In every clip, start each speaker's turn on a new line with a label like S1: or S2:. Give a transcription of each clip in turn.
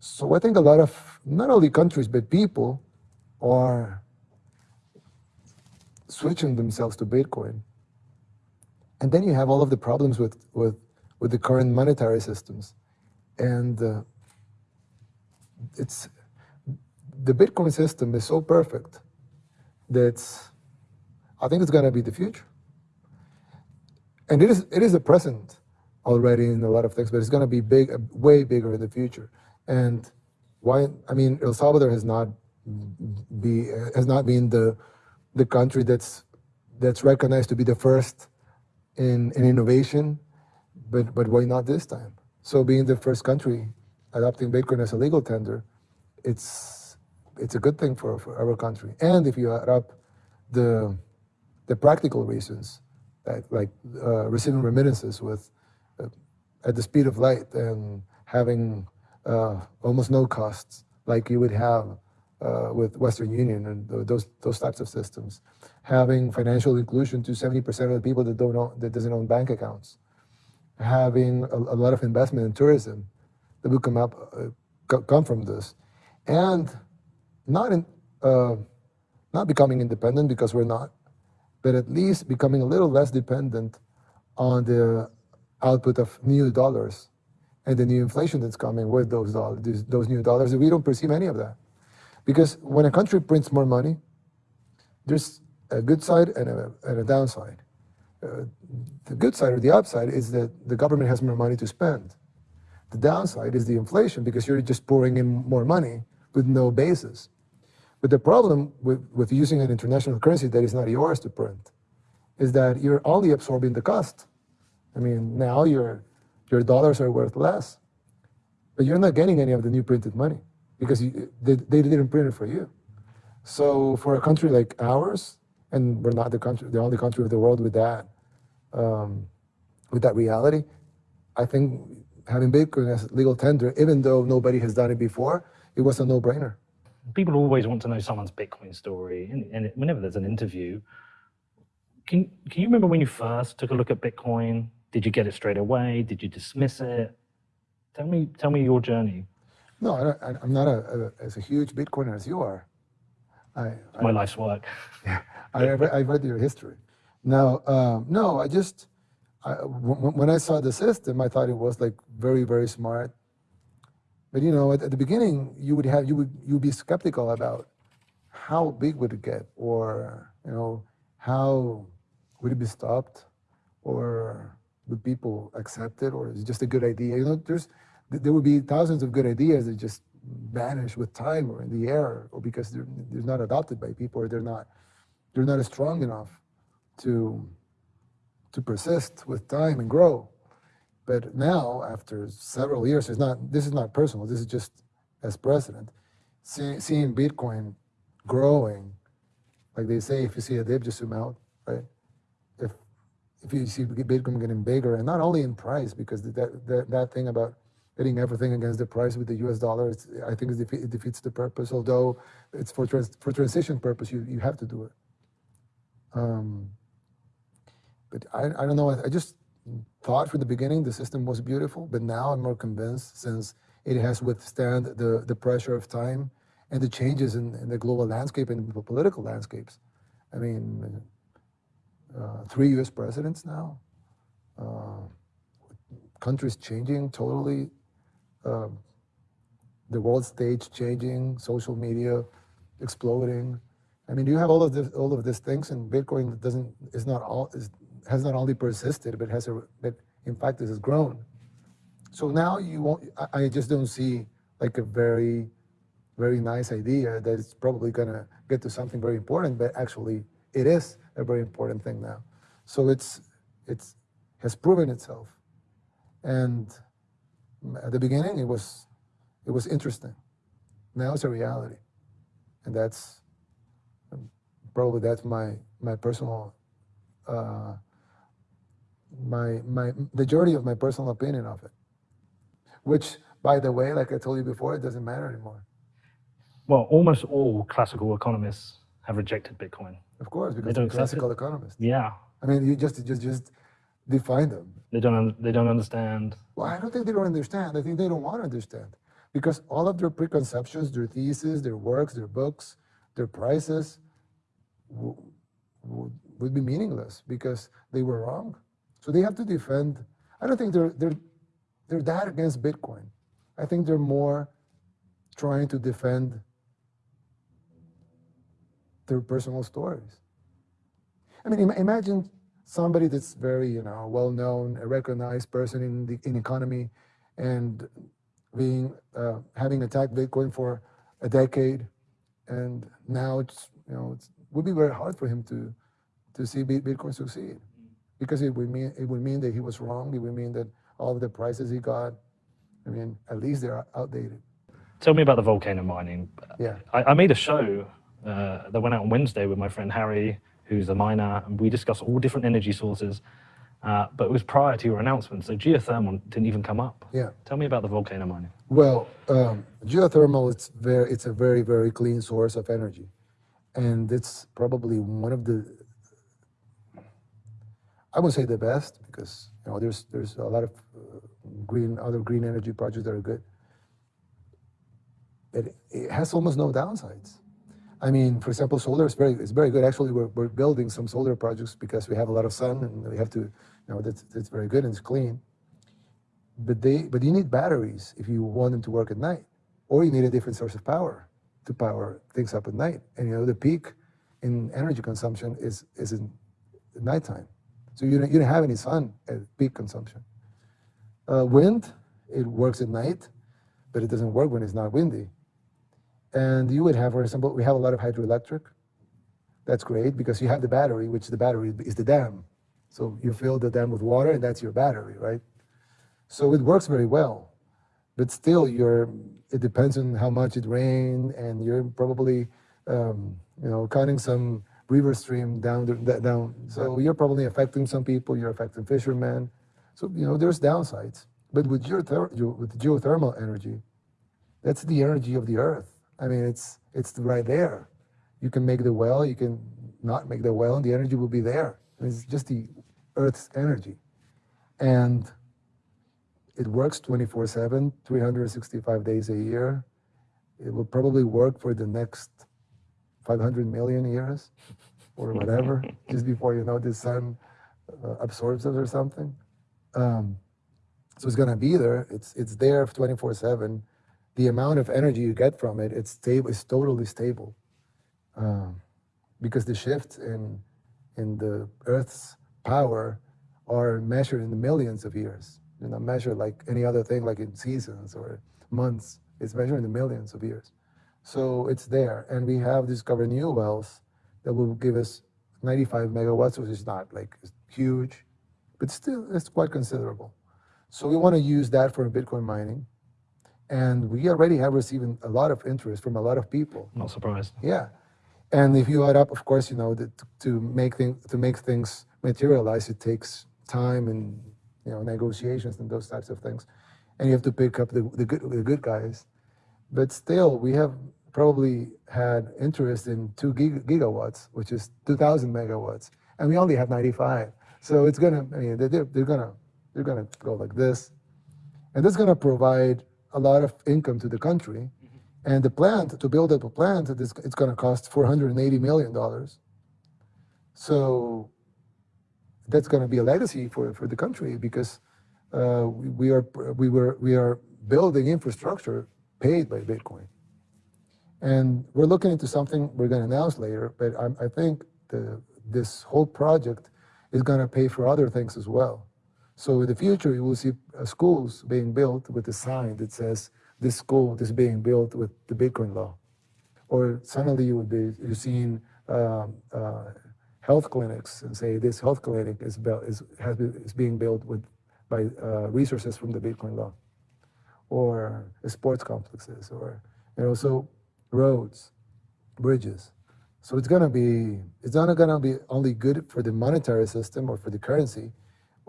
S1: So I think a lot of, not only countries, but people are switching themselves to Bitcoin. And then you have all of the problems with, with, with the current monetary systems. And uh, it's, the Bitcoin system is so perfect that I think it's going to be the future. And it is, it is a present already in a lot of things, but it's going to be big, way bigger in the future. And why? I mean, El Salvador has not be has not been the the country that's that's recognized to be the first in in innovation, but but why not this time? So being the first country adopting Bitcoin as a legal tender, it's it's a good thing for, for our country. And if you add up the the practical reasons, like, like uh, receiving remittances with uh, at the speed of light and having uh, almost no costs like you would have uh, with Western Union and those those types of systems. Having financial inclusion to 70% of the people that don't own, that doesn't own bank accounts. Having a, a lot of investment in tourism that will come up uh, come from this, and not in uh, not becoming independent because we're not, but at least becoming a little less dependent on the output of new dollars and the new inflation that's coming with those dollars, those new dollars. We don't perceive any of that. Because when a country prints more money, there's a good side and a, and a downside. Uh, the good side or the upside is that the government has more money to spend. The downside is the inflation because you're just pouring in more money with no basis. But the problem with, with using an international currency that is not yours to print is that you're only absorbing the cost. I mean, now your, your dollars are worth less, but you're not getting any of the new printed money because you, they, they didn't print it for you. So for a country like ours, and we're not the country, the only country of the world with that, um, with that reality, I think having Bitcoin as legal tender, even though nobody has done it before, it was a no-brainer.
S2: People always want to know someone's Bitcoin story, and, and whenever there's an interview, can, can you remember when you first took a look at Bitcoin? Did you get it straight away? Did you dismiss it? Tell me, tell me your journey.
S1: No, I am not a, a, as a huge Bitcoiner as you are.
S2: I, my I, life's work.
S1: Yeah, I, I read your history. Now, um, no, I just, I, when I saw the system, I thought it was like very, very smart. But you know, at, at the beginning, you would have, you would, you would be skeptical about how big would it get, or you know, how would it be stopped, or would people accept it, or is it just a good idea? You know, there's there would be thousands of good ideas that just vanish with time or in the air, or because they're, they're not adopted by people, or they're not they're not strong enough to to persist with time and grow. But now, after several years, it's not. This is not personal. This is just as president, see, seeing Bitcoin growing, like they say, if you see a dip, just zoom out, right? If you see Bitcoin getting bigger, and not only in price, because that that, that thing about hitting everything against the price with the U.S. dollar, I think it defeats the purpose. Although it's for trans for transition purpose, you you have to do it. Um, but I I don't know. I, I just thought from the beginning the system was beautiful, but now I'm more convinced since it has withstand the the pressure of time and the changes in, in the global landscape and the political landscapes. I mean, uh, three U.S. presidents now. Uh, countries changing totally um, the world stage changing, social media exploding. I mean, you have all of this, all of these things, and Bitcoin doesn't is not all is, has not only persisted, but has a, but in fact it has grown. So now you won't. I, I just don't see like a very, very nice idea that it's probably gonna get to something very important, but actually it is a very important thing now. So it's it's has proven itself, and at the beginning, it was, it was interesting. Now it's a reality. And that's, probably that's my, my personal, uh, my, my, the majority of my personal opinion of it. Which, by the way, like I told you before, it doesn't matter anymore.
S2: Well, almost all classical economists have rejected Bitcoin.
S1: Of course, because they're classical economists.
S2: Yeah.
S1: I mean, you just, just, just define them.
S2: They don't, they don't understand.
S1: Well, I don't think they don't understand. I think they don't want to understand. because all of their preconceptions, their theses, their works, their books, their prices would be meaningless because they were wrong. So they have to defend. I don't think they're they're they're that against Bitcoin. I think they're more trying to defend their personal stories. I mean, im- imagine somebody that's very, you know, well known, a recognized person in the in economy, and being uh, having attacked Bitcoin for a decade, and now it's you know it would be very hard for him to to see Bitcoin succeed, because it would mean it would mean that he was wrong. It would mean that all of the prices he got, I mean, at least they're outdated.
S2: Tell me about the volcano mining.
S1: Yeah.
S2: I, I made a show uh, that went out on Wednesday with my friend Harry, who's a miner, and we discussed all different energy sources. Uh, but it was prior to your announcement, so geothermal didn't even come up.
S1: Yeah.
S2: Tell me about the volcano mining.
S1: Well, um, geothermal it's very it's a very very clean source of energy, and it's probably one of the I would say the best because you know there's there's a lot of uh, green other green energy projects that are good. It, it has almost no downsides. I mean, for example, solar is very it's very good. Actually, we're, we're building some solar projects because we have a lot of sun and we have to you know that's that's very good and it's clean. But they but you need batteries if you want them to work at night or you need a different source of power to power things up at night. And you know the peak in energy consumption is is in nighttime. So you don't, you don't have any sun at peak consumption. Uh, wind it works at night but it doesn't work when it's not windy and you would have for example we have a lot of hydroelectric that's great because you have the battery which the battery is the dam so you fill the dam with water and that's your battery right so it works very well, but still, you're. It depends on how much it rained, and you're probably, um, you know, cutting some river stream down the, down. So you're probably affecting some people. You're affecting fishermen. So you know, there's downsides. But with geo- with geothermal energy, that's the energy of the earth. I mean, it's it's right there. You can make the well. You can not make the well, and the energy will be there. It's just the earth's energy, and it works 24 7, 365 days a year. It will probably work for the next 500 million years or whatever, just before you know the sun uh, absorbs it or something. Um, so it's going to be there. It's, it's there 24 7. The amount of energy you get from it, it's stable, it's totally stable. Um, because the shifts in, in the Earth's power are measured in the millions of years you know, measured like any other thing, like in seasons or months. It's measured in the millions of years. So it's there. And we have discovered new wells that will give us 95 megawatts, which is not like huge, but still it's quite considerable. So we want to use that for Bitcoin mining. And we already have received a lot of interest from a lot of people.
S2: Not surprised.
S1: Yeah. And if you add up, of course, you know, that to make things to make things materialize, it takes time and you know, negotiations and those types of things. And you have to pick up the, the, good, the good guys. But still, we have probably had interest in two gig, gigawatts, which is 2,000 megawatts, and we only have 95. So it's gonna, I mean, they're, they're gonna, they're gonna go like this, and that's gonna provide a lot of income to the country. And the plant, to build up a plant, it's, it's gonna cost 480 million dollars. So that's going to be a legacy for, for the country because uh, we, we, are we were we are building infrastructure paid by Bitcoin, and we're looking into something we're going to announce later. But I, I think the this whole project is going to pay for other things as well. So in the future, you will see uh, schools being built with a sign that says this school is being built with the Bitcoin law, or suddenly you would be you're seeing. Um, uh, health clinics and say this health clinic is, built, is, has been, is being built with, by uh, resources from the Bitcoin law, or sports complexes, or you know, so roads, bridges. So it's gonna be, it's not gonna be only good for the monetary system or for the currency,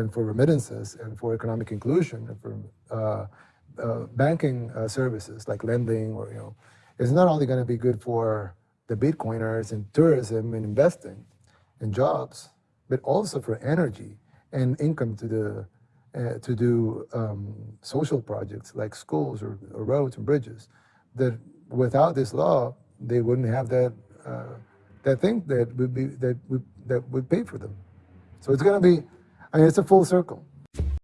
S1: and for remittances and for economic inclusion and for uh, uh, banking uh, services like lending or you know, it's not only gonna be good for the Bitcoiners and tourism and investing, and jobs, but also for energy and income to the uh, to do um, social projects like schools or, or roads and bridges. That without this law, they wouldn't have that uh, that thing that would be that would that would pay for them. So it's going to be, Mean, it's a full circle.